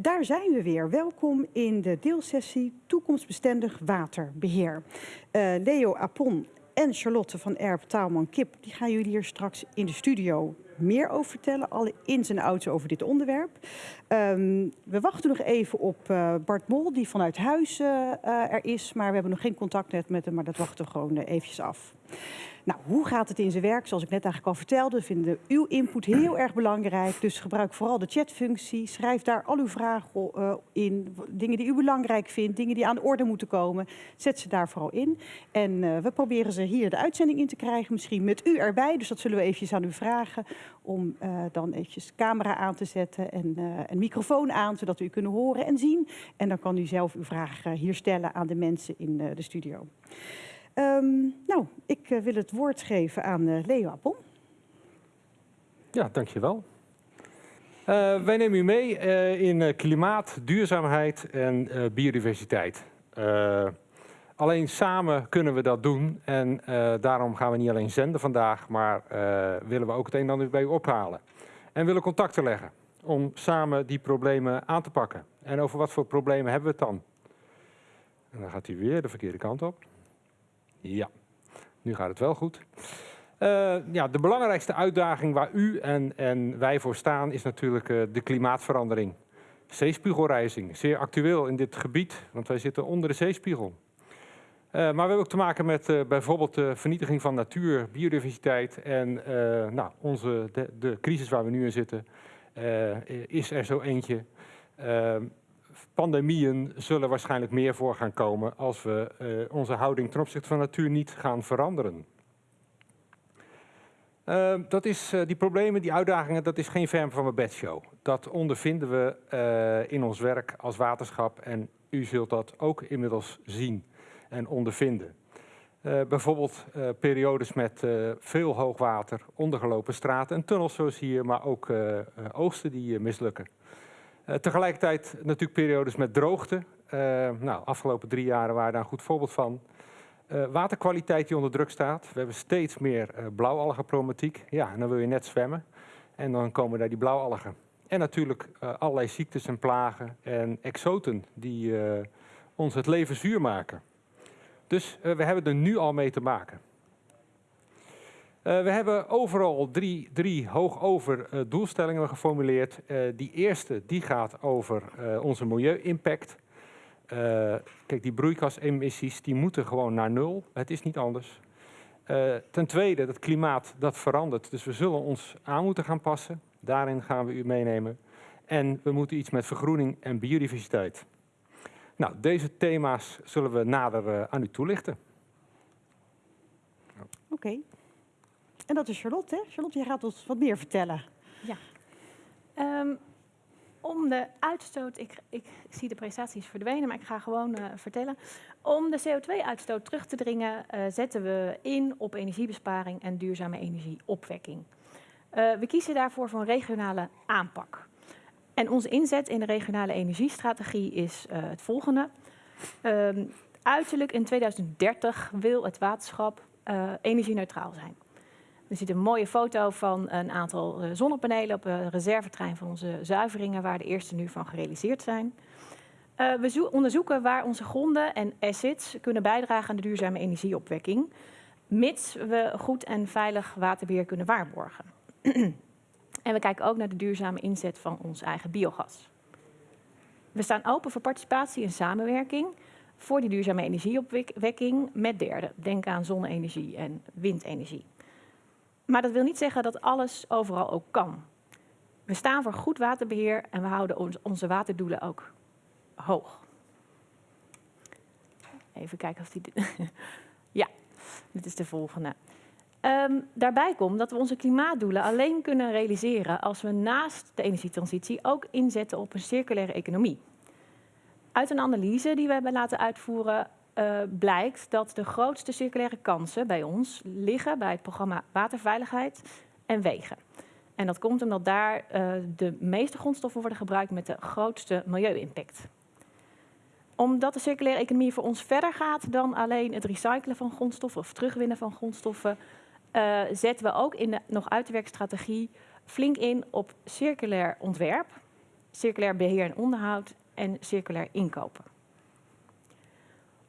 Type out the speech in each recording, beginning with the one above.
daar zijn we weer. Welkom in de deelsessie Toekomstbestendig Waterbeheer. Uh, Leo Apon en Charlotte van Erp Taalman-Kip die gaan jullie hier straks in de studio meer over vertellen. Alle ins en outs over dit onderwerp. Um, we wachten nog even op uh, Bart Mol, die vanuit huis uh, er is. Maar we hebben nog geen contact met hem, maar dat wachten we gewoon eventjes af. Nou, hoe gaat het in zijn werk? Zoals ik net eigenlijk al vertelde, vinden uw input heel erg belangrijk. Dus gebruik vooral de chatfunctie. Schrijf daar al uw vragen uh, in. Dingen die u belangrijk vindt, dingen die aan de orde moeten komen. Zet ze daar vooral in. En uh, we proberen ze hier de uitzending in te krijgen. Misschien met u erbij. Dus dat zullen we eventjes aan u vragen. Om uh, dan eventjes camera aan te zetten en een microfoon aan. Zodat we u kunnen horen en zien. En dan kan u zelf uw vragen hier stellen aan de mensen in de studio. Um, nou, ik uh, wil het woord geven aan uh, Leo Appel. Ja, dankjewel. Uh, wij nemen u mee in klimaat, duurzaamheid en biodiversiteit. alleen samen kunnen we dat doen en daarom gaan we niet alleen zenden vandaag, maar willen we ook het een en ander bij u ophalen. En willen contacten leggen om samen die problemen aan te pakken. En over wat voor problemen hebben we het dan? En dan gaat hij weer de verkeerde kant op. Ja, nu gaat het wel goed. Uh, ja, de belangrijkste uitdaging waar u en, en wij voor staan is natuurlijk uh, de klimaatverandering. Zeespiegelrijzing, zeer actueel in dit gebied, want wij zitten onder de zeespiegel. Uh, maar we hebben ook te maken met bijvoorbeeld de vernietiging van natuur, biodiversiteit en nou, onze, de, de, crisis waar we nu in zitten, is er zo eentje pandemieën zullen waarschijnlijk meer voor gaan komen als we uh, onze houding ten opzichte van natuur niet gaan veranderen. Uh, dat is, uh, die problemen, die uitdagingen, dat is geen verm van mijn bedshow. Dat ondervinden we in ons werk als waterschap en u zult dat ook inmiddels zien en ondervinden. bijvoorbeeld periodes met veel hoogwater, ondergelopen straten en tunnels zoals hier, maar ook oogsten die mislukken. Uh, tegelijkertijd natuurlijk periodes met droogte. Uh, nou, afgelopen drie jaren waren daar een goed voorbeeld van. Uh, waterkwaliteit die onder druk staat. We hebben steeds meer blauwalgenproblematiek. Ja, en dan wil je net zwemmen. En dan komen daar die blauwalgen. En natuurlijk allerlei ziektes en plagen en exoten die ons het leven zuur maken. Dus we hebben er nu al mee te maken. Uh, we hebben overal drie, drie hoogover uh, doelstellingen geformuleerd. Uh, die eerste die gaat over onze milieu-impact. kijk, die broeikasemissies die moeten gewoon naar nul. Het is niet anders. ten tweede, het klimaat dat verandert. Dus we zullen ons aan moeten gaan passen. Daarin gaan we u meenemen. En we moeten iets met vergroening en biodiversiteit. Nou, deze thema's zullen we nader aan u toelichten. Oké. En dat is Charlotte. Charlotte, jij gaat ons wat meer vertellen. Ja. Um, om de uitstoot, ik, ik, zie de prestaties verdwenen, maar ik ga gewoon uh, vertellen. Om de CO2-uitstoot terug te dringen, uh, zetten we in op energiebesparing en duurzame energieopwekking. Uh, we kiezen daarvoor voor een regionale aanpak. En onze inzet in de regionale energiestrategie is het volgende. Um, uiterlijk in 2030 wil het waterschap energie-neutraal zijn. Er zit een mooie foto van een aantal eh, zonnepanelen op een reservetrein van onze zuiveringen, waar de eerste nu van gerealiseerd zijn. Uh, we onderzoeken waar onze gronden en assets kunnen bijdragen aan de duurzame energieopwekking, mits we goed en veilig waterbeheer kunnen waarborgen. en we kijken ook naar de duurzame inzet van ons eigen biogas. We staan open voor participatie en samenwerking voor die duurzame energieopwekking met derden. Denk aan zonne-energie en windenergie. Maar dat wil niet zeggen dat alles overal ook kan. We staan voor goed waterbeheer en we houden onze waterdoelen ook hoog. Even kijken of die... ja, dit is de volgende. Um, daarbij komt dat we onze klimaatdoelen alleen kunnen realiseren als we naast de energietransitie ook inzetten op een circulaire economie. Uit een analyse die we hebben laten uitvoeren uh, blijkt dat de grootste circulaire kansen bij ons liggen bij het programma Waterveiligheid en Wegen. En dat komt omdat daar uh, de meeste grondstoffen worden gebruikt met de grootste milieu-impact. Omdat de circulaire economie voor ons verder gaat dan alleen het recyclen van grondstoffen of terugwinnen van grondstoffen, uh, zetten we ook in de nog uit te flink in op circulair ontwerp, circulair beheer en onderhoud en circulair inkopen.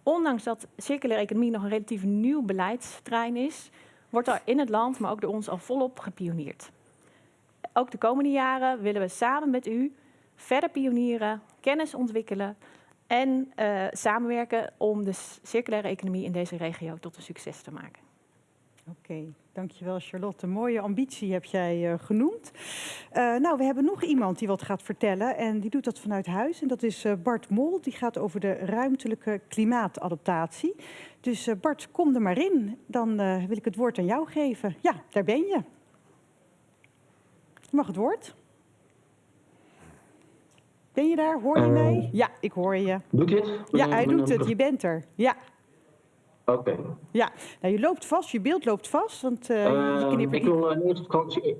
Ondanks dat circulaire economie nog een relatief nieuw beleidsterrein is, wordt er in het land, maar ook door ons al volop gepioneerd. Ook de komende jaren willen we samen met u verder pionieren, kennis ontwikkelen en uh, samenwerken om de circulaire economie in deze regio tot een succes te maken. Oké, dankjewel Charlotte. Een mooie ambitie heb jij uh, genoemd. Uh, nou, we hebben nog iemand die wat gaat vertellen en die doet dat vanuit huis. En dat is uh, Bart Mol, die gaat over de ruimtelijke klimaatadaptatie. Dus Bart, kom er maar in. Dan wil ik het woord aan jou geven. Ja, daar ben je. Je mag het woord. Ben je daar? Hoor je mij? Ja, ik hoor je. Doet dit? Ja, hij doet het. Je bent er. Ja. Oké. Okay. Ja, nou, je loopt vast, je beeld loopt vast. Want, uh, uh, ik wil uh, eerst vakantie.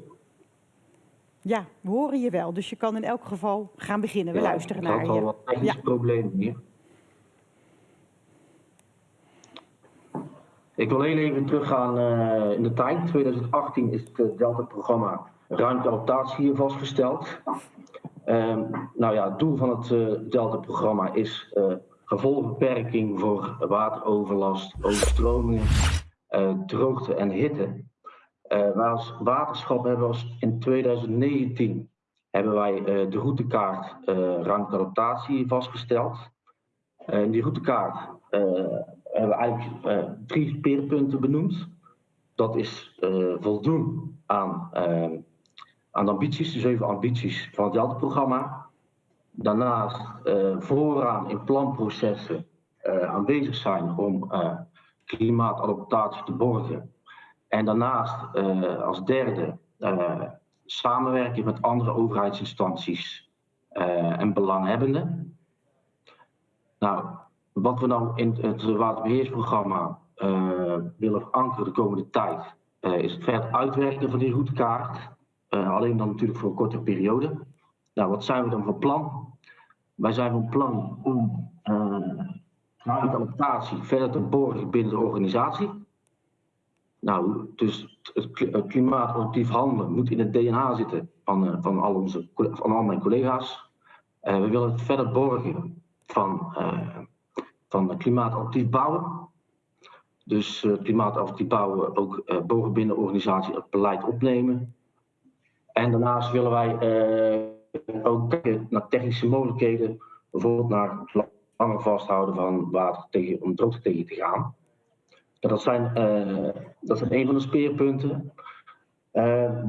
Ja, we horen je wel. Dus je kan in elk geval gaan beginnen. We ja, luisteren naar je. Ik had al wat technische ja. problemen hier. Ik wil heel even teruggaan uh, in de tijd. 2018 is het Delta-programma ruimteadaptatie hier vastgesteld. Uh, nou ja, het doel van het Delta-programma is gevolgbeperking voor wateroverlast, overstromingen, uh, droogte en hitte. Uh, maar als waterschap hebben als in 2019 hebben wij uh, de routekaart ruimteadaptatie vastgesteld. in die routekaart hebben we eigenlijk drie speerpunten benoemd. Dat is voldoen aan, aan de ambities, de zeven ambities van het Delta-programma daarnaast uh, vooraan in planprocessen uh, aanwezig zijn om uh, klimaatadaptatie te borgen. En daarnaast als derde samenwerking met andere overheidsinstanties en belanghebbenden. Nou, wat we nou in het waterbeheersprogramma willen verankeren de komende tijd, is het verder uitwerken van die routekaart. alleen dan natuurlijk voor een korte periode. Nou, wat zijn we dan van plan? Wij zijn van plan om uh, adaptatie verder te borgen binnen de organisatie. Nou, dus het klimaatadaptief handelen moet in het DNA zitten van, uh, van, al, onze, van al mijn collega's. Uh, we willen het verder borgen van, van klimaatadaptief bouwen. Dus klimaatadaptief bouwen ook uh, boven binnen de organisatie het beleid opnemen. En daarnaast willen wij ook kijken naar technische mogelijkheden, bijvoorbeeld naar het langer vasthouden van water tegen, om droogte tegen te gaan. Dat zijn, uh, dat zijn een van de speerpunten. Uh,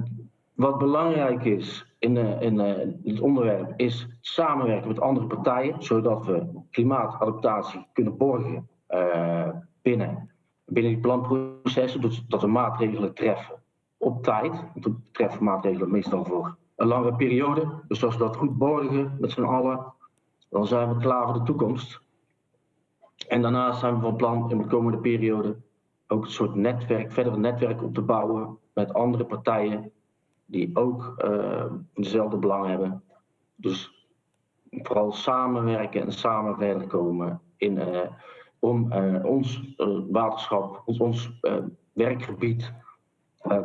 wat belangrijk is in, uh, in dit onderwerp is samenwerken met andere partijen, zodat we klimaatadaptatie kunnen borgen binnen, binnen die planprocessen, dus dat we maatregelen treffen op tijd. Want we treffen maatregelen meestal voor een lange periode. Dus als we dat goed borgen met z'n allen, dan zijn we klaar voor de toekomst. En daarnaast zijn we van plan in de komende periode ook een soort netwerk, verder een netwerk op te bouwen met andere partijen die ook uh, dezelfde belang hebben. Dus vooral samenwerken en samen verder komen in, uh, om uh, ons waterschap, ons, ons werkgebied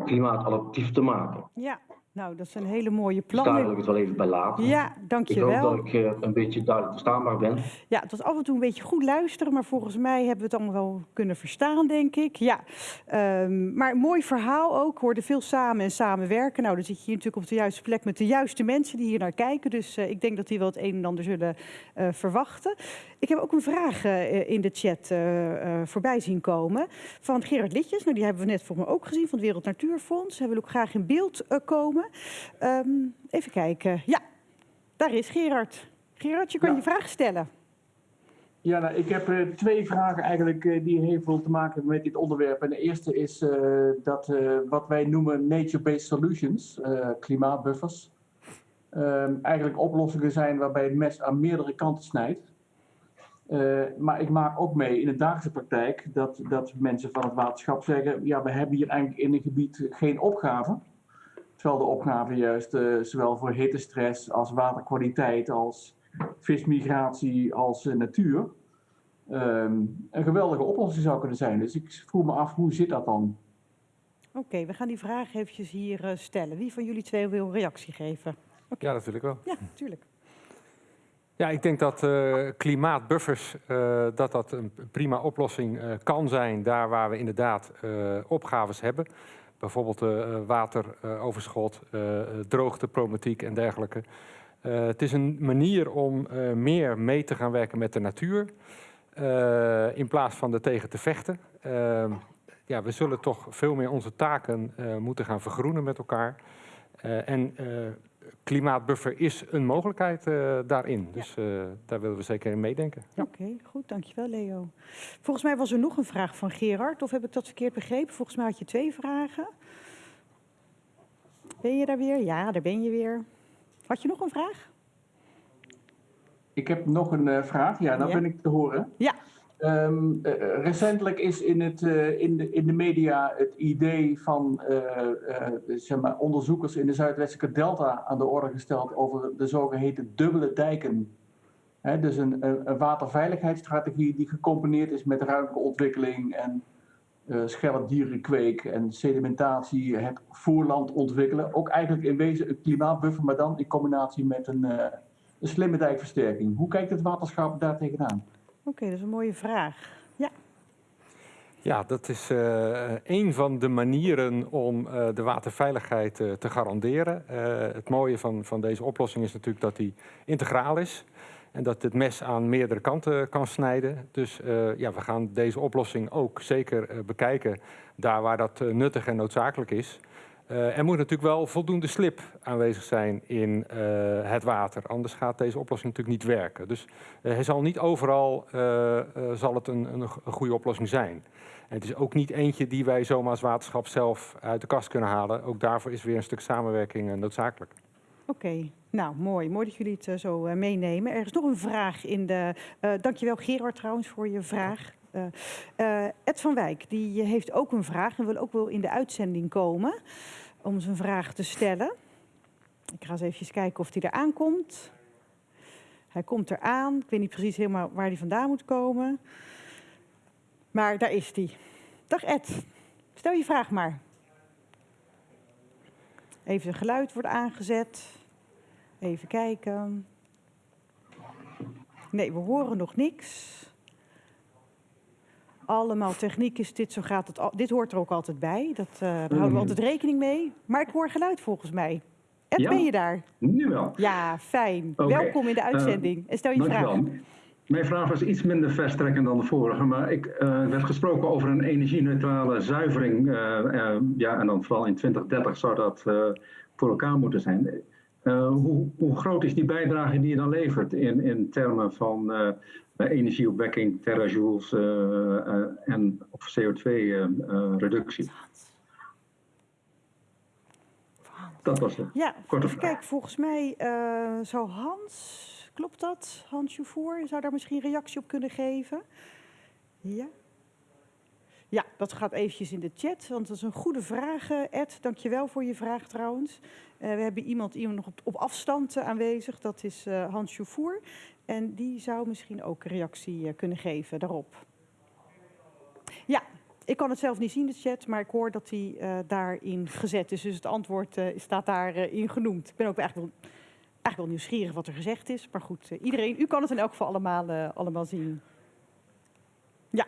klimaatadaptief te maken. Ja, nou, dat is een hele mooie plan. Daar wil ik het wel even bij laten. Ja, dankjewel. Ik hoop dat ik uh, een beetje duidelijk verstaanbaar ben. Ja, het was af en toe een beetje goed luisteren, maar volgens mij hebben we het allemaal wel kunnen verstaan, denk ik. Ja, um, maar een mooi verhaal ook. We hoorden veel samen en samenwerken. Nou, dan zit je hier natuurlijk op de juiste plek met de juiste mensen die hier naar kijken. Dus uh, ik denk dat die wel het een en ander zullen uh, verwachten. Ik heb ook een vraag in de chat voorbij zien komen van Gerard Litjes. Nou, die hebben we net voor me ook gezien van het Wereld Natuurfonds. Hij wil ook graag in beeld komen. Um, even kijken. Ja, daar is Gerard. Gerard, je kan ja. je vraag stellen. Ja, nou, ik heb uh, twee vragen eigenlijk uh, die heel veel te maken hebben met dit onderwerp. En de eerste is uh, dat wat wij noemen nature-based solutions, klimaatbuffers, ehm, eigenlijk oplossingen zijn waarbij het mes aan meerdere kanten snijdt. maar ik maak ook mee in de dagelijkse praktijk dat, dat mensen van het waterschap zeggen, ja, we hebben hier eigenlijk in een gebied geen opgave. Terwijl de opgave juist uh, zowel voor hittestress als waterkwaliteit, als vismigratie, als uh, natuur um, een geweldige oplossing zou kunnen zijn. Dus ik vroeg me af, hoe zit dat dan? Oké, okay, we gaan die vraag eventjes hier uh, stellen. Wie van jullie twee wil een reactie geven? Okay. Ja, dat wil ik wel. Ja, natuurlijk. Ja, ik denk dat uh, klimaatbuffers uh, dat dat een prima oplossing uh, kan zijn daar waar we inderdaad opgaves hebben. Bijvoorbeeld wateroverschot, droogteproblematiek en dergelijke. het is een manier om meer mee te gaan werken met de natuur in plaats van er tegen te vechten. Ehm, ja, we zullen toch veel meer onze taken moeten gaan vergroenen met elkaar. en klimaatbuffer is een mogelijkheid uh, daarin. Dus uh, daar willen we zeker in meedenken. Ja. Oké, okay, goed. Dankjewel Leo. Volgens mij was er nog een vraag van Gerard. Of heb ik dat verkeerd begrepen? Volgens mij had je twee vragen. Ben je daar weer? Ja, daar ben je weer. Had je nog een vraag? Ik heb nog een uh, vraag. Ja, dan ja. ben ik te horen. Ja. Um, uh, recentelijk is in, het, uh, in, de, in de media het idee van zeg maar onderzoekers in de Zuidwestelijke Delta aan de orde gesteld over de zogeheten dubbele dijken. Dus een, een, waterveiligheidsstrategie die gecombineerd is met ruimtelijke ontwikkeling en schelpdierenkweek en sedimentatie, het voorland ontwikkelen. Ook eigenlijk in wezen een klimaatbuffer, maar dan in combinatie met een, een slimme dijkversterking. Hoe kijkt het waterschap daar tegenaan? Oké, dat is een mooie vraag. Ja. Ja, dat is uh, een van de manieren om uh, de waterveiligheid uh, te garanderen. het mooie van, van deze oplossing is natuurlijk dat die integraal is. En dat het mes aan meerdere kanten kan snijden. Dus ja, we gaan deze oplossing ook zeker bekijken daar waar dat nuttig en noodzakelijk is. Uh, er moet natuurlijk wel voldoende slip aanwezig zijn in uh, het water. Anders gaat deze oplossing natuurlijk niet werken. Dus uh, hij zal niet overal zal het een, een, goede oplossing zijn. En het is ook niet eentje die wij zomaar als waterschap zelf uit de kast kunnen halen. Ook daarvoor is weer een stuk samenwerking noodzakelijk. Oké, nou mooi. Mooi dat jullie het zo meenemen. Er is nog een vraag in de... dankjewel Gerard trouwens voor je vraag. Uh, Ed van Wijk die heeft ook een vraag en wil ook wel in de uitzending komen om zijn vraag te stellen. Ik ga eens even kijken of hij er aankomt. Hij komt eraan. Ik weet niet precies helemaal waar hij vandaan moet komen. Maar daar is hij. Dag Ed, stel je vraag maar. Even het geluid wordt aangezet. Even kijken. Nee, we horen nog niks allemaal techniek is dit, zo gaat het. Al, dit hoort er ook altijd bij. Dat, uh, daar houden we mm. altijd rekening mee. Maar ik hoor geluid volgens mij. En ja, ben je daar? Nu wel. Ja, fijn. Okay. Welkom in de uitzending. Uh, en stel je vraag. Mijn vraag was iets minder verstrekkend dan de vorige, maar ik uh, werd gesproken over een energie-neutrale zuivering. ja, en dan vooral in 2030 zou dat voor elkaar moeten zijn. hoe, hoe, groot is die bijdrage die je dan levert in, in termen van energieopwekking, terajoules uh, en op CO2-reductie. Dat was het. Ja, Korte vraag. kijk, volgens mij uh, zou Hans, klopt dat? Hans Jouvoer, zou daar misschien reactie op kunnen geven? Ja. Ja, dat gaat eventjes in de chat, want dat is een goede vraag, Ed. Dank je wel voor je vraag trouwens. Uh, we hebben iemand, iemand nog op, op afstand uh, aanwezig, dat is Hans Jouvoer. En die zou misschien ook reactie kunnen geven daarop. Ja, ik kan het zelf niet zien, de chat, maar ik hoor dat hij uh, daarin gezet is. Dus het antwoord staat daarin genoemd. Ik ben ook eigenlijk wel, eigenlijk wel nieuwsgierig wat er gezegd is. Maar goed, iedereen, u kan het in elk geval allemaal, allemaal zien. Ja.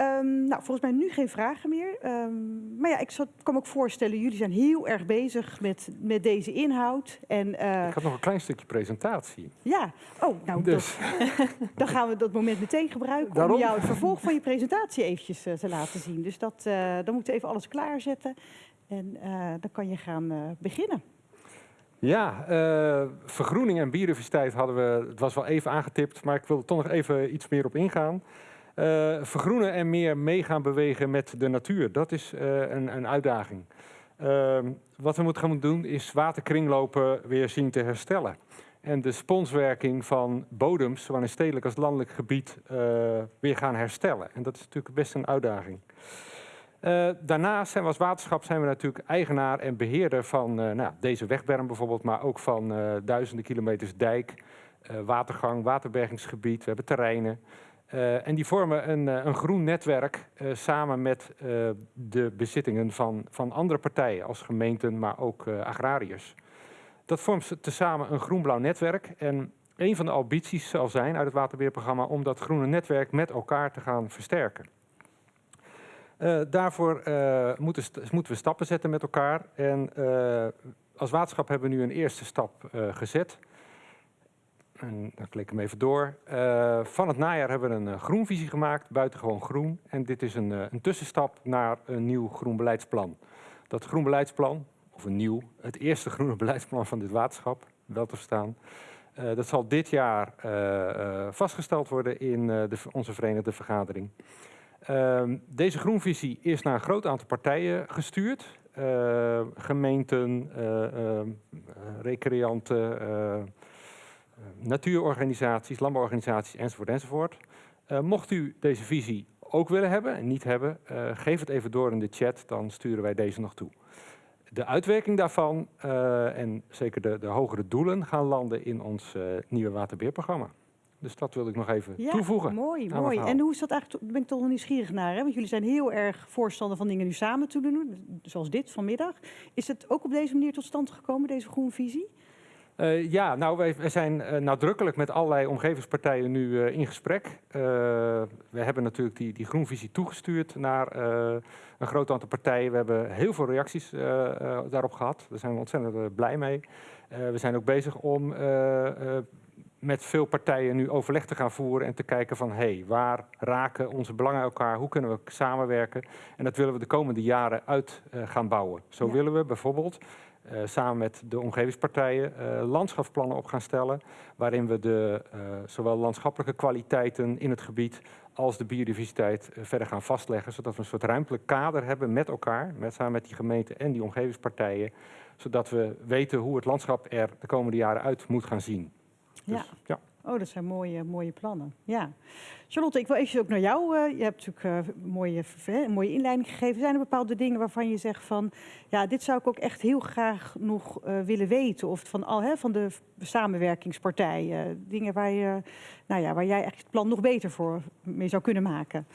Um, nou, volgens mij nu geen vragen meer. Um, maar ja, ik zat, kan me ook voorstellen, jullie zijn heel erg bezig met, met deze inhoud. En, uh, ik had nog een klein stukje presentatie. Ja, oh, nou, dus. dat, dan gaan we dat moment meteen gebruiken Daarom? om jou het vervolg van je presentatie eventjes uh, te laten zien. Dus dat, uh, dan moeten we even alles klaarzetten en dan kan je gaan beginnen. Ja, uh, vergroening en biodiversiteit hadden we, het was wel even aangetipt, maar ik wil er toch nog even iets meer op ingaan. Uh, vergroenen en meer mee gaan bewegen met de natuur. Dat is uh, een, een, uitdaging. Uh, wat we moeten gaan doen is waterkringlopen weer zien te herstellen. En de sponswerking van bodems, zowel in stedelijk als landelijk gebied, uh, weer gaan herstellen. En dat is natuurlijk best een uitdaging. daarnaast zijn we als waterschap zijn we natuurlijk eigenaar en beheerder van nou, deze wegberm bijvoorbeeld, maar ook van duizenden kilometers dijk, watergang, waterbergingsgebied. We hebben terreinen. Uh, en die vormen een, uh, een groen netwerk uh, samen met de bezittingen van, van andere partijen als gemeenten, maar ook agrariërs. Dat vormt tezamen een groen-blauw netwerk en een van de ambities zal zijn uit het waterbeheerprogramma om dat groene netwerk met elkaar te gaan versterken. Eh, daarvoor eh, moeten, moeten we stappen zetten met elkaar. En eh, als waterschap hebben we nu een eerste stap eh, gezet. En dan klik ik hem even door. Eh, van het najaar hebben we een eh, groenvisie gemaakt, buitengewoon groen. En dit is een, eh, een tussenstap naar een nieuw groen beleidsplan. Dat groen beleidsplan, of een nieuw, het eerste groene beleidsplan van dit waterschap, wel te verstaan. dat zal dit jaar vastgesteld worden in de, onze verenigde vergadering. Ehm, deze groenvisie is naar een groot aantal partijen gestuurd. Gemeenten, eh, ehm, eh, recreanten, natuurorganisaties, landbouworganisaties enzovoort enzovoort. Eh, mocht u deze visie ook willen hebben en niet hebben, eh, geef het even door in de chat, dan sturen wij deze nog toe. De uitwerking daarvan eh, en zeker de, de hogere doelen gaan landen in ons eh, nieuwe waterbeheerprogramma. Dus dat wilde ik nog even Ja, toevoegen. mooi, mooi. En hoe is dat eigenlijk, daar ben ik toch wel nieuwsgierig naar, hè? want jullie zijn heel erg voorstander van dingen nu samen te doen, zoals dit vanmiddag. Is het ook op deze manier tot stand gekomen, deze groenvisie? Eh, ja, nou, wij, wij zijn eh, nadrukkelijk met allerlei omgevingspartijen nu eh, in gesprek. We hebben natuurlijk die, die groenvisie toegestuurd naar een groot aantal partijen. We hebben heel veel reacties daarop gehad. Daar zijn we ontzettend blij mee. We zijn ook bezig om met veel partijen nu overleg te gaan voeren en te kijken van hé, hey, waar raken onze belangen elkaar? Hoe kunnen we samenwerken? En dat willen we de komende jaren uit gaan bouwen. Zo Ja. willen we bijvoorbeeld samen met de omgevingspartijen eh, landschapsplannen op gaan stellen, waarin we de, eh, zowel landschappelijke kwaliteiten in het gebied als de biodiversiteit eh, verder gaan vastleggen, zodat we een soort ruimtelijk kader hebben met elkaar, met, samen met die gemeenten en die omgevingspartijen, zodat we weten hoe het landschap er de komende jaren uit moet gaan zien. Ja. Dus, ja. Oh, dat zijn mooie, mooie plannen. Ja. Charlotte, ik wil even ook naar jou. eh, je hebt natuurlijk eh, een, mooie, hè, een mooie inleiding gegeven. Zijn er bepaalde dingen waarvan je zegt van... ja, dit zou ik ook echt heel graag nog eh, willen weten? Of van, al, hè, van de samenwerkingspartijen. Dingen waar, je, nou ja, waar jij eigenlijk het plan nog beter voor mee zou kunnen maken.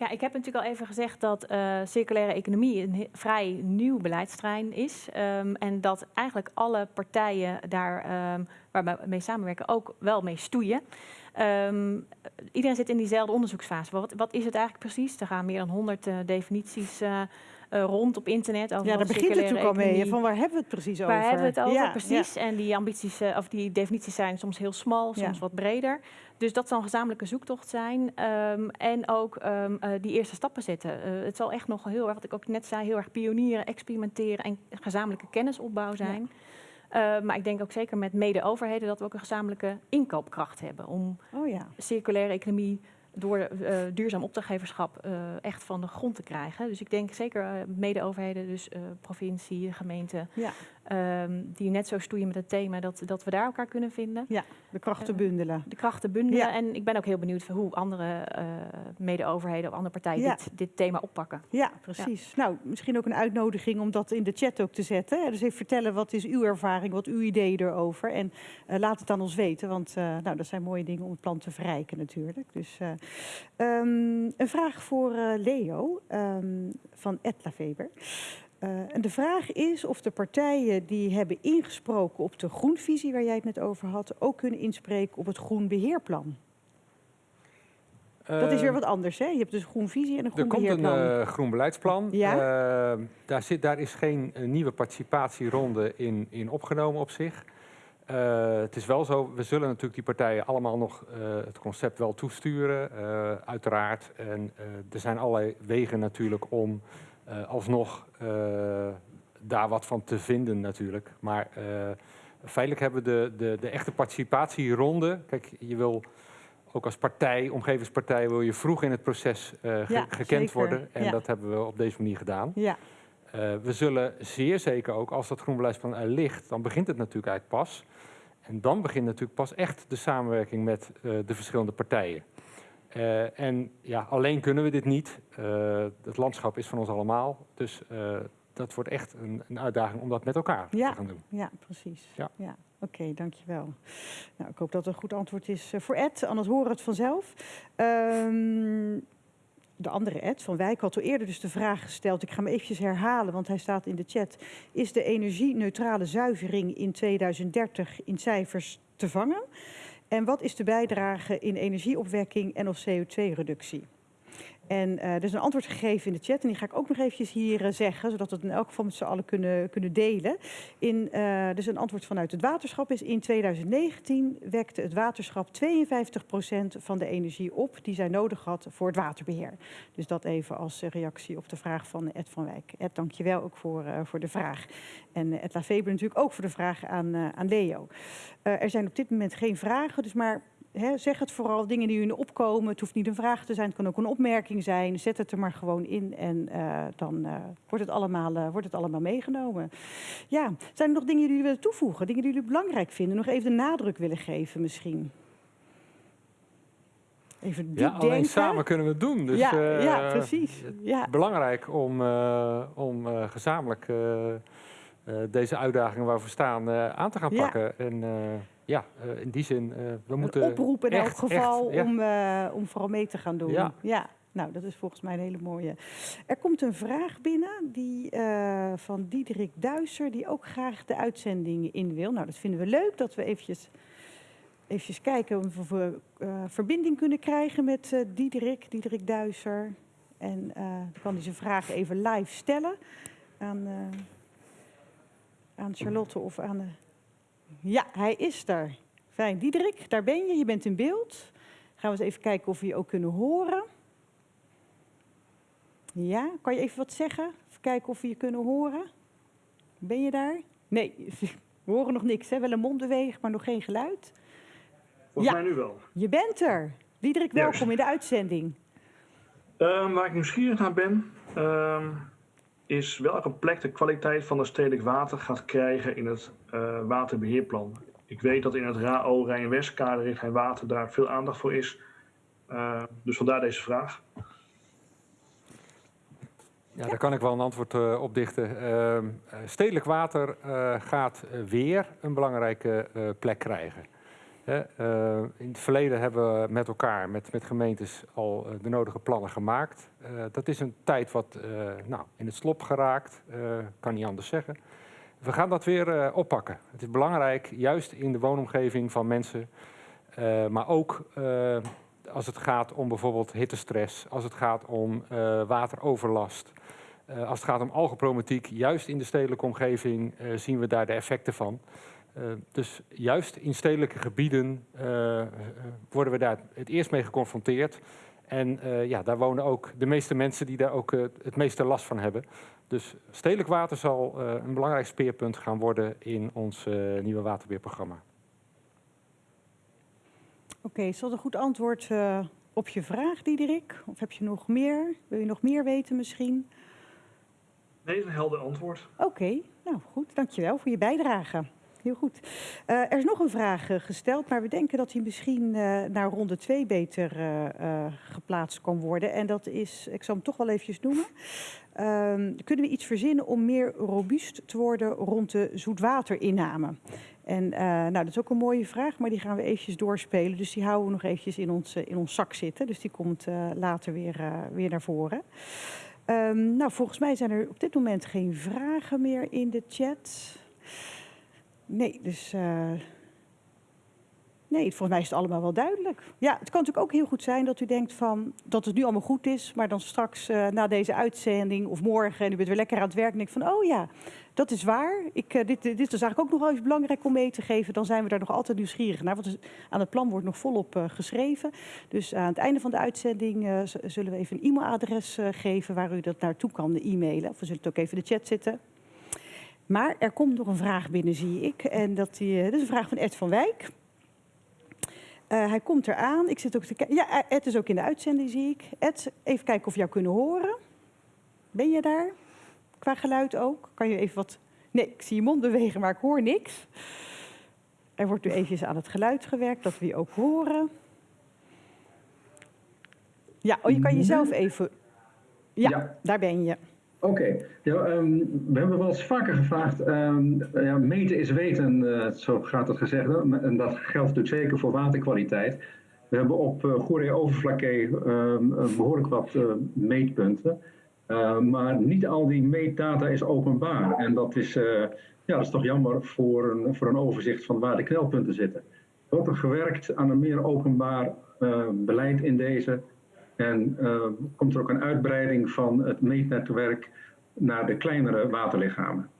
Ja, ik heb natuurlijk al even gezegd dat eh, circulaire economie een vrij nieuw beleidsterrein is. Ehm, en dat eigenlijk alle partijen daar ehm, waar we mee samenwerken ook wel mee stoeien. Ehm, iedereen zit in diezelfde onderzoeksfase. Wat, wat is het eigenlijk precies? Er gaan meer dan 100 eh, definities eh, rond op internet. Over Ja, daar begint het natuurlijk al mee. Van waar hebben we het precies over? Waar hebben we het over? Ja, precies. En die ambities, of die definities zijn soms heel smal, soms Ja. wat breder. Dus dat zal een gezamenlijke zoektocht zijn. Ehm, en ook ehm, eh, die eerste stappen zetten. Eh, het zal echt nog heel erg, wat ik ook net zei, heel erg pionieren, experimenteren en gezamenlijke kennisopbouw zijn. Eh, maar ik denk ook zeker met mede-overheden dat we ook een gezamenlijke inkoopkracht hebben om. Oh ja. circulaire economie door eh, duurzaam opdrachtgeverschap echt van de grond te krijgen. Dus ik denk zeker mede-overheden, dus provincie, gemeente, Ja. Ehm, die net zo stoeien met het thema, dat, dat we daar elkaar kunnen vinden. De krachten Eh, bundelen. De krachten bundelen. Ja. En ik ben ook heel benieuwd hoe andere eh, mede-overheden of andere partijen Ja. dit, dit thema oppakken. Ja, precies. Nou, misschien ook een uitnodiging om dat in de chat ook te zetten. Dus even vertellen wat is uw ervaring, wat uw ideeën erover. En eh, laat het aan ons weten, want nou, dat zijn mooie dingen om het plan te verrijken natuurlijk. Dus eh, ehm, een vraag voor Leo ehm, van Etla Weber. Eh, en de vraag is of de partijen die hebben ingesproken op de groenvisie waar jij het net over had, ook kunnen inspreken op het groenbeheerplan. Dat is weer Eh, wat anders, hè? Je hebt dus een groenvisie en een Er komt een groenbeheerplan. eh, groen beleidsplan. Ja? Daar, zit, daar is geen nieuwe participatieronde in, in opgenomen op zich. Het is wel zo, we zullen natuurlijk die partijen allemaal nog het concept wel toesturen, uiteraard. En er zijn allerlei wegen natuurlijk om alsnog eh, daar wat van te vinden natuurlijk. Maar eh, feitelijk hebben we de, de, de echte participatieronde, kijk, je wil ook als partij, omgevingspartij, wil je vroeg in het proces eh, ge- Ja, gekend zeker. worden. En Ja. dat hebben we op deze manier gedaan. Ja, Eh, we zullen zeer zeker ook, als dat groenbeleidsplan er ligt, dan begint het natuurlijk eigenlijk pas. En dan begint natuurlijk pas echt de samenwerking met eh, de verschillende partijen. Eh, en ja, alleen kunnen we dit niet. Eh, het landschap is van ons allemaal. Dus eh, dat wordt echt een, een uitdaging om dat met elkaar Ja. te gaan doen. Ja, precies. Ja. Oké, dankjewel. Nou, ik hoop dat het een goed antwoord is voor Ed, anders horen we het vanzelf. Ehm, de andere Ed van Wijk had al eerder dus de vraag gesteld. Ik ga hem eventjes herhalen, want hij staat in de chat. Is de energie-neutrale zuivering in 2030 in cijfers te vangen? En wat is de bijdrage in energieopwekking en of CO2-reductie? En uh, er is een antwoord gegeven in de chat en die ga ik ook nog eventjes hier uh, zeggen, zodat we het in elk geval met z'n allen kunnen, kunnen delen. In, uh, dus een antwoord vanuit het waterschap is in 2019 wekte het waterschap 52% van de energie op die zij nodig had voor het waterbeheer. Dus dat even als reactie op de vraag van Ed van Wijk. Ed, dankjewel ook voor, voor de vraag. En Ed Laveber natuurlijk ook voor de vraag aan, aan Leo. er zijn op dit moment geen vragen, dus maar He, zeg het vooral, dingen die u opkomen. Het hoeft niet een vraag te zijn, het kan ook een opmerking zijn. Zet het er maar gewoon in en uh, dan uh, wordt, het allemaal, uh, wordt het allemaal meegenomen. Ja, zijn er nog dingen die jullie willen toevoegen? Dingen die jullie belangrijk vinden? Nog even de nadruk willen geven misschien? Even diep ja, alleen denken. samen kunnen we het doen. Dus, ja, ja, precies. Ja. Belangrijk om, om gezamenlijk deze uitdagingen waar we staan aan te gaan pakken. Ja. En, ja, uh, in die zin, uh, we een moeten. oproep in elk geval echt, om, uh, om vooral mee te gaan doen. Ja. Nou, dat is volgens mij een hele mooie. Er komt een vraag binnen die, van Diederik Duiser, die ook graag de uitzending in wil. Nou, dat vinden we leuk dat we eventjes, eventjes kijken of we verbinding kunnen krijgen met Diederik, Diederik Duiser. En dan kan hij zijn vraag even live stellen aan, aan Charlotte of aan ja, hij is er. Fijn. Diederik, daar ben je. Je bent in beeld. Gaan we eens even kijken of we je ook kunnen horen. Ja, kan je even wat zeggen? Even kijken of we je kunnen horen. Ben je daar? Nee, we horen nog niks. Hè? Wel een mondbeweging, maar nog geen geluid. Volgens ja, mij nu wel. Je bent er. Diederik, welkom in de uitzending. Um, waar ik nieuwsgierig naar ben, um, is welke plek de kwaliteit van het stedelijk water gaat krijgen in het uh, waterbeheerplan. Ik weet dat in het RAO Rijn-West kaderrichtlijn water daar veel aandacht voor is. Uh, dus vandaar deze vraag. Ja, daar kan ik wel een antwoord uh, op dichten. Uh, stedelijk water gaat weer een belangrijke plek krijgen. Uh, in het verleden hebben we met elkaar, met, met gemeentes, al uh, de nodige plannen gemaakt. Uh, dat is een tijd wat nou, in het slop geraakt, kan niet anders zeggen. We gaan dat weer oppakken. Het is belangrijk, juist in de woonomgeving van mensen, maar ook als het gaat om bijvoorbeeld hittestress, als het gaat om wateroverlast, als het gaat om algeproblematiek, juist in de stedelijke omgeving zien we daar de effecten van. Uh, dus juist in stedelijke gebieden uh, worden we daar het eerst mee geconfronteerd. En uh, ja, daar wonen ook de meeste mensen die daar ook het meeste last van hebben. Dus stedelijk water zal een belangrijk speerpunt gaan worden in ons nieuwe waterbeheerprogramma. Oké, okay, is dat een goed antwoord op je vraag, Diederik? Of heb je nog meer? Wil je nog meer weten misschien? Nee, een helder antwoord. Oké, okay, nou goed, dankjewel voor je bijdrage heel goed. Uh, er is nog een vraag uh, gesteld, maar we denken dat die misschien uh, naar ronde 2 beter geplaatst kan worden. En dat is, ik zal hem toch wel eventjes noemen. Ehm, kunnen we iets verzinnen om meer robuust te worden rond de zoetwaterinname? En nou, dat is ook een mooie vraag, maar die gaan we eventjes doorspelen. Dus die houden we nog eventjes in ons, in ons zak zitten. Dus die komt later weer, weer naar voren. Um, nou, volgens mij zijn er op dit moment geen vragen meer in de chat. Nee, dus... Uh, nee, volgens mij is het allemaal wel duidelijk. Ja, het kan natuurlijk ook heel goed zijn dat u denkt van dat het nu allemaal goed is, maar dan straks uh, na deze uitzending of morgen en u bent weer lekker aan het werk en denkt van, oh ja, dat is waar. Ik, uh, dit, dit is eigenlijk ook nog wel eens belangrijk om mee te geven. Dan zijn we daar nog altijd nieuwsgierig naar, want aan het plan wordt nog volop geschreven. Dus aan het einde van de uitzending zullen we even een e-mailadres geven waar u dat naartoe kan e-mailen. Of we zullen het ook even in de chat zetten. Maar er komt nog een vraag binnen, zie ik. En dat, die, dat is een vraag van Ed van Wijk. Uh, hij komt eraan. Ik zit ook te Ja, Ed is ook in de uitzending, zie ik. Ed, even kijken of we jou kunnen horen. Ben je daar? Qua geluid ook? Kan je even wat... Nee, ik zie je mond bewegen, maar ik hoor niks. Er wordt nu even aan het geluid gewerkt, dat we je ook horen. Ja, oh, je kan jezelf even... Ja, ja. daar ben je. Oké, ja, um, we hebben wel eens vaker gevraagd, um, ja, meten is weten, uh, zo gaat het gezegd, en dat geldt natuurlijk zeker voor waterkwaliteit. We hebben op uh, Goeree-Overflakkee ehm, behoorlijk wat meetpunten. maar niet al die meetdata is openbaar. En dat is, ja, dat is toch jammer voor een, voor een overzicht van waar de knelpunten zitten. Wordt er gewerkt aan een meer openbaar beleid in deze. En komt er ook een uitbreiding van het meetnetwerk naar de kleinere waterlichamen.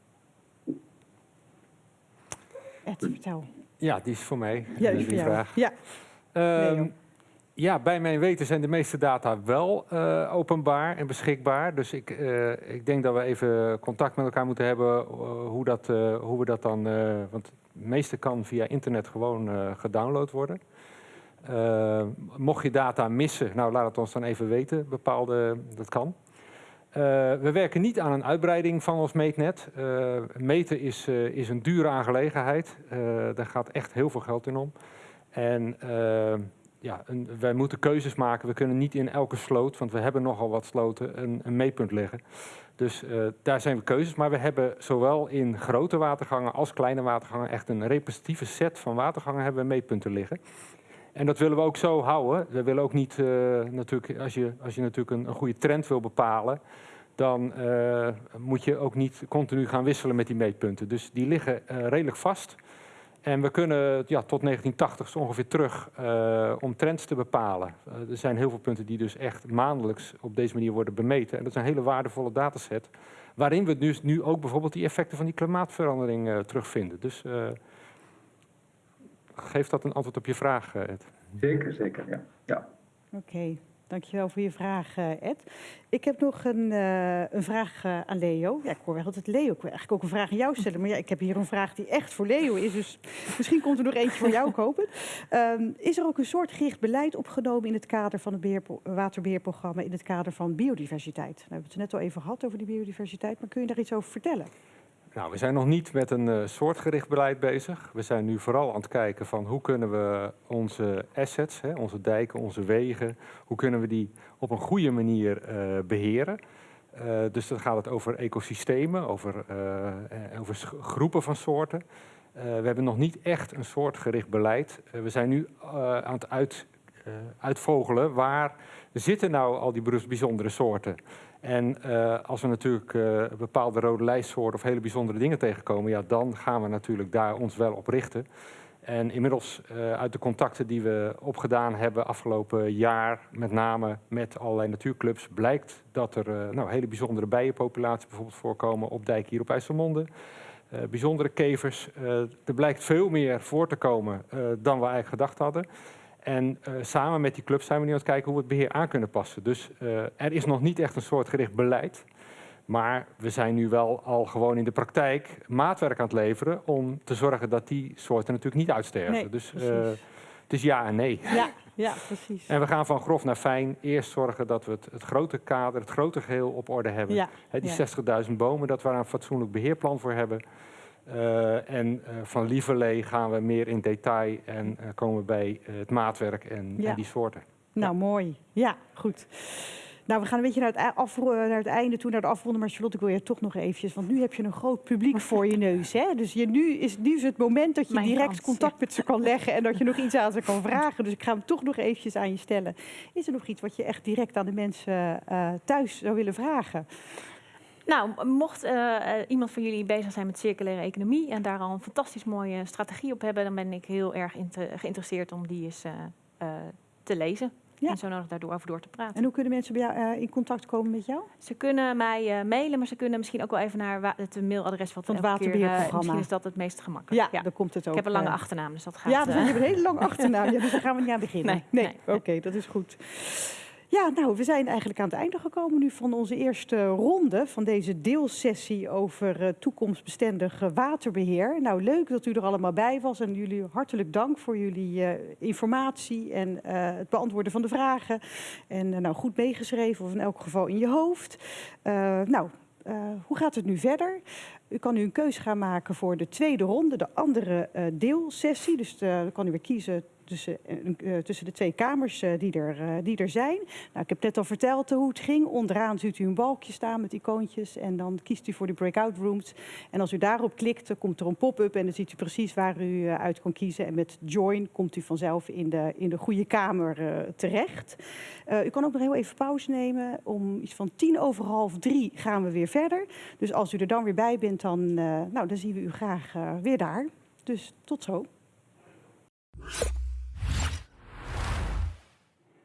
Ed, vertel. Ja, die is voor mij. Ja, die, die vraag. Ja. Um, ja, bij mijn weten zijn de meeste data wel uh, openbaar en beschikbaar. Dus ik, uh, ik denk dat we even contact met elkaar moeten hebben uh, hoe, dat, hoe we dat dan... want het meeste kan via internet gewoon gedownload worden. Mocht je data missen, nou laat het ons dan even weten. Bepaalde, dat kan. Uh, we werken niet aan een uitbreiding van ons meetnet. Uh, meten is, uh, is een dure aangelegenheid. daar gaat echt heel veel geld in om. En ja, wij moeten keuzes maken. We kunnen niet in elke sloot, want we hebben nogal wat sloten, een, een meetpunt leggen. Dus daar zijn we keuzes. Maar we hebben zowel in grote watergangen als kleine watergangen echt een representatieve set van watergangen hebben we meetpunten liggen. En dat willen we ook zo houden. We willen ook niet, uh, natuurlijk, als je, als je natuurlijk een, een goede trend wil bepalen, dan uh, moet je ook niet continu gaan wisselen met die meetpunten. Dus die liggen uh, redelijk vast. En we kunnen ja, tot 1980 ongeveer terug om trends te bepalen. er zijn heel veel punten die dus echt maandelijks op deze manier worden bemeten. En dat is een hele waardevolle dataset. Waarin we dus nu ook bijvoorbeeld die effecten van die klimaatverandering terugvinden. Dus geeft dat een antwoord op je vraag, eh, Ed? Zeker, zeker, ja. ja. Oké, okay. dankjewel voor je vraag, eh, Ed. Ik heb nog een, uh, een vraag aan Leo. Ja, ik hoor wel altijd Leo. Ik wil eigenlijk ook een vraag aan jou stellen. Maar ja, ik heb hier een vraag die echt voor Leo is. Dus misschien komt er nog eentje voor jou kopen. Um, is er ook een soort gericht beleid opgenomen in het kader van het beheer, waterbeheerprogramma... in het kader van biodiversiteit? Nou, we hebben het net al even gehad over die biodiversiteit. Maar kun je daar iets over vertellen? Nou, we zijn nog niet met een uh, soortgericht beleid bezig. We zijn nu vooral aan het kijken van hoe kunnen we onze assets, hè, onze dijken, onze wegen, hoe kunnen we die op een goede manier uh, beheren. Uh, dus dan gaat het over ecosystemen, over, over groepen van soorten. we hebben nog niet echt een soortgericht beleid. we zijn nu aan het uit, uitvogelen waar zitten nou al die bijzondere soorten. En uh, als we natuurlijk uh, bepaalde rode lijstsoorten of hele bijzondere dingen tegenkomen, ja, dan gaan we natuurlijk daar ons wel op richten. En inmiddels uh, uit de contacten die we opgedaan hebben afgelopen jaar, met name met allerlei natuurclubs, blijkt dat er nou, hele bijzondere bijenpopulaties bijvoorbeeld voorkomen op dijk hier op IJsselmonde. bijzondere kevers. er blijkt veel meer voor te komen dan we eigenlijk gedacht hadden. En uh, samen met die club zijn we nu aan het kijken hoe we het beheer aan kunnen passen. Dus uh, er is nog niet echt een soort gericht beleid. Maar we zijn nu wel al gewoon in de praktijk maatwerk aan het leveren om te zorgen dat die soorten natuurlijk niet uitsterven. Nee, dus uh, het is ja en nee. Ja, ja, precies. En we gaan van grof naar fijn eerst zorgen dat we het, het grote kader, het grote geheel op orde hebben. Ja, He, die ja. 60.000 bomen, dat we daar een fatsoenlijk beheerplan voor hebben. Uh, en uh, van Lieverlee gaan we meer in detail en uh, komen we bij het maatwerk en, ja. en, die soorten. Nou, ja. mooi. Ja, goed. Nou, we gaan een beetje naar het, af, naar het einde toe, naar de afronden. Maar Charlotte, ik wil je toch nog eventjes, want nu heb je een groot publiek voor je neus. Hè? Dus je, nu, is, nu is het moment dat je Mijn direct kans, contact ja. met ze kan leggen en dat je nog iets aan ze kan vragen. Dus ik ga hem toch nog eventjes aan je stellen. Is er nog iets wat je echt direct aan de mensen uh, thuis zou willen vragen? Nou, mocht uh, uh, iemand van jullie bezig zijn met circulaire economie en daar al een fantastisch mooie strategie op hebben, dan ben ik heel erg geïnteresseerd om die eens uh, te lezen. Ja. En zo nodig daardoor over door te praten. En hoe kunnen mensen bij jou in contact komen met jou? Ze kunnen mij mailen, maar ze kunnen misschien ook wel even naar het mailadres van het waterbeheerprogramma. Misschien is dat het meest gemakkelijk. Ja, ja, dan komt het ook. Ik heb een lange achternaam, dus dat gaat. Ja, dus je hebt een hele lange achternaam. Ja, dus daar gaan we niet aan beginnen. Nee, nee. nee, oké, okay, dat is goed. Ja, nou, we zijn eigenlijk aan het einde gekomen nu van onze eerste ronde van deze deelsessie over uh, toekomstbestendig waterbeheer. Nou, leuk dat u er allemaal bij was en jullie hartelijk dank voor jullie uh, informatie en het beantwoorden van de vragen. En nou, goed meegeschreven of in elk geval in je hoofd. nou, hoe gaat het nu verder? U kan nu een keuze gaan maken voor de tweede ronde, de andere deelsessie. Dus dan kan u weer kiezen tussen, eh, eh, tussen de twee kamers eh, die, er, die er zijn. Nou, ik heb net al verteld hoe het ging. Onderaan ziet u een balkje staan met icoontjes en dan kiest u voor de breakout rooms. En als u daarop klikt, dan komt er een pop-up en dan ziet u precies waar u uit kan kiezen. En met join komt u vanzelf in de, in de goede kamer terecht. U kan ook nog heel even pauze nemen. Om iets van tien over half drie gaan we weer verder. Dus als u er dan weer bij bent, dan, nou, dan zien we u graag weer daar. Dus tot zo.